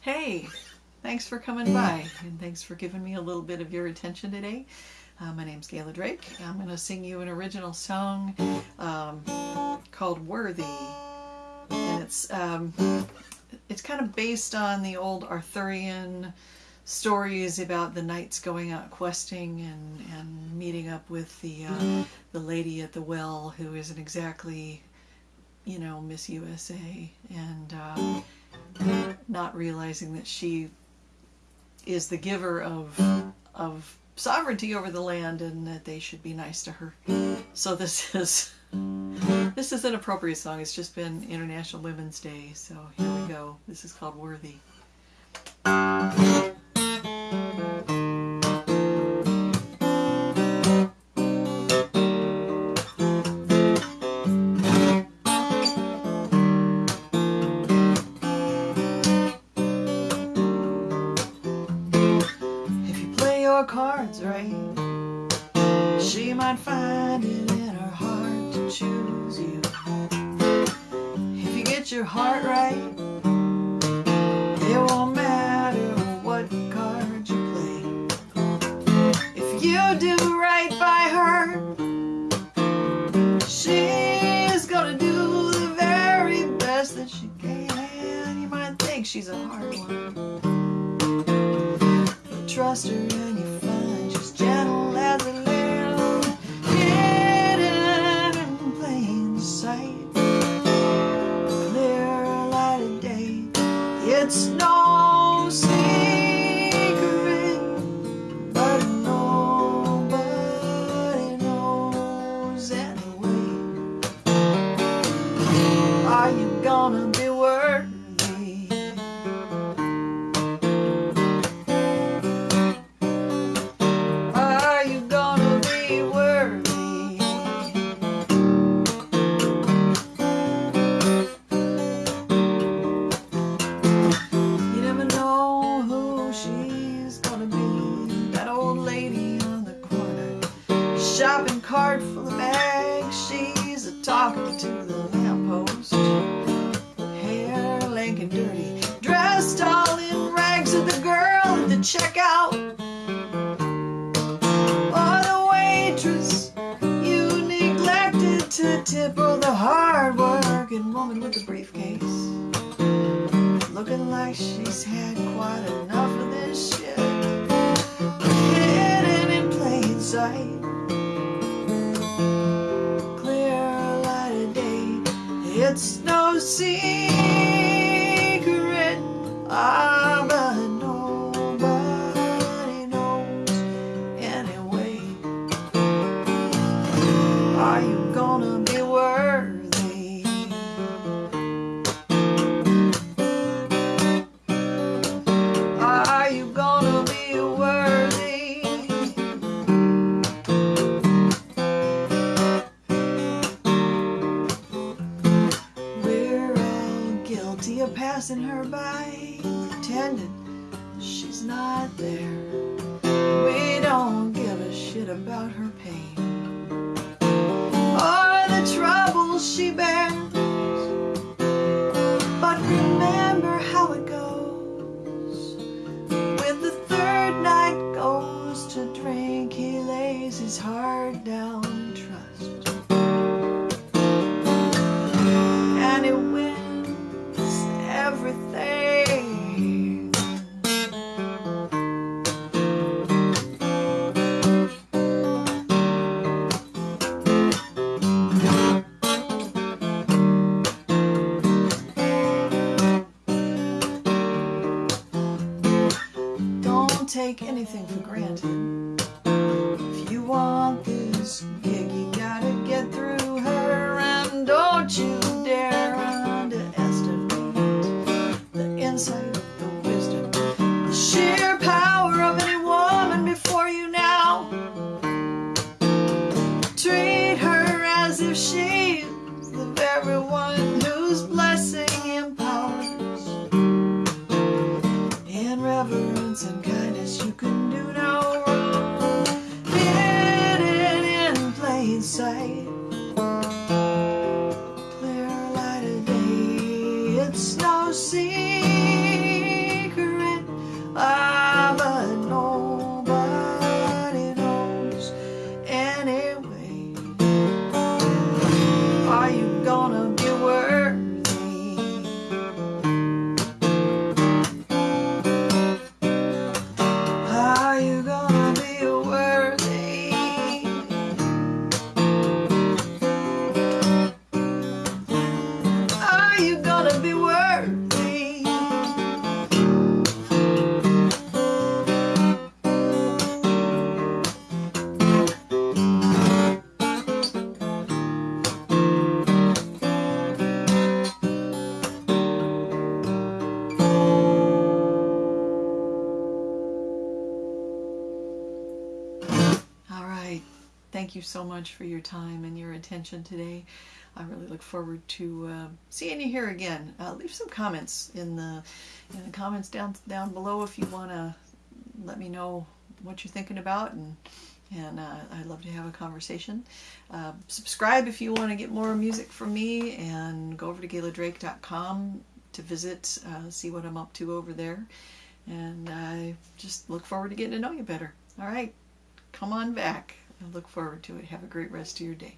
Hey, thanks for coming by and thanks for giving me a little bit of your attention today. Uh, my name's Gayla Drake. I'm going to sing you an original song um, called Worthy. And it's, um, it's kind of based on the old Arthurian stories about the knights going out questing and, and meeting up with the, uh, the lady at the well who isn't exactly, you know, Miss USA. And uh, not realizing that she is the giver of of sovereignty over the land and that they should be nice to her. So this is this is an appropriate song. It's just been International Women's Day, so here we go. This is called Worthy. Cards right, she might find it in her heart to choose you. If you get your heart right, it won't matter what cards you play. If you do right by her, she's gonna do the very best that she can. You might think she's a hard one, trust her It's She's a talking to the lamppost. Hair lank and dirty, dressed all in rags. And the girl at the checkout, or the waitress you neglected to tip, or the hard-working woman with the briefcase looking like she's had quite enough of this shit. Passing her by, pretending she's not there. We don't give a shit about her pain take anything for granted. If you want this gig, you gotta get through her, and don't you dare underestimate the insight, the wisdom, the sheer power of any woman before you now. Treat her as if she's the very one thank you so much for your time and your attention today. I really look forward to uh, seeing you here again. Uh, leave some comments in the in the comments down down below if you want to let me know what you're thinking about and and uh, I'd love to have a conversation. Uh, subscribe if you want to get more music from me and go over to gayladrake.com to visit, uh, see what I'm up to over there. And I just look forward to getting to know you better. All right, come on back. I look forward to it. Have a great rest of your day.